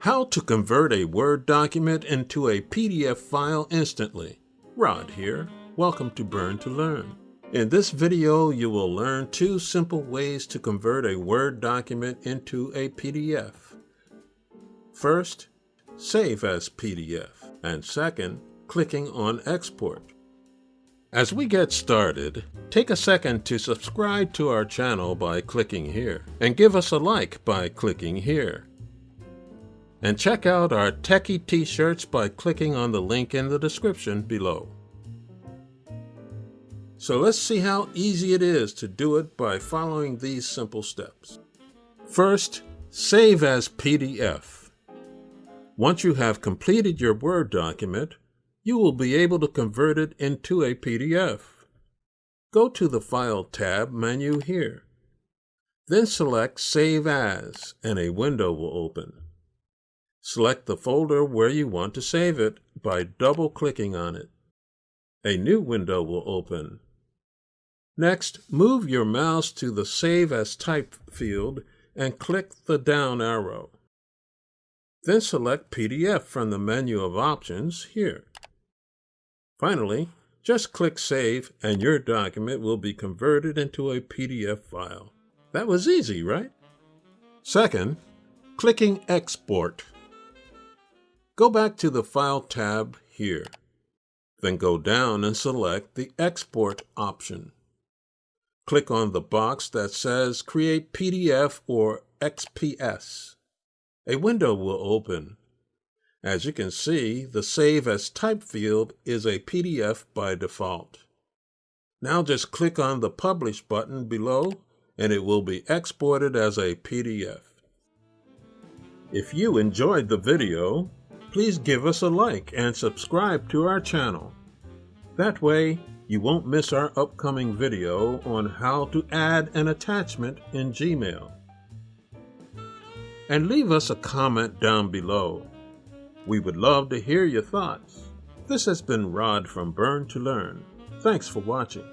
How to convert a Word document into a PDF file instantly. Rod here. Welcome to Burn to Learn. In this video, you will learn two simple ways to convert a Word document into a PDF. First, save as PDF, and second, clicking on Export. As we get started, take a second to subscribe to our channel by clicking here, and give us a like by clicking here. And check out our Techie t-shirts by clicking on the link in the description below. So let's see how easy it is to do it by following these simple steps. First, save as PDF. Once you have completed your Word document, you will be able to convert it into a PDF. Go to the File tab menu here. Then select Save As and a window will open. Select the folder where you want to save it by double-clicking on it. A new window will open. Next, move your mouse to the Save as Type field and click the down arrow. Then select PDF from the menu of options here. Finally, just click Save and your document will be converted into a PDF file. That was easy, right? Second, clicking Export. Go back to the File tab here. Then go down and select the Export option. Click on the box that says Create PDF or XPS. A window will open. As you can see, the Save as Type field is a PDF by default. Now just click on the Publish button below and it will be exported as a PDF. If you enjoyed the video, please give us a like and subscribe to our channel. That way, you won't miss our upcoming video on how to add an attachment in Gmail. And leave us a comment down below. We would love to hear your thoughts. This has been Rod from Burn to Learn. Thanks for watching.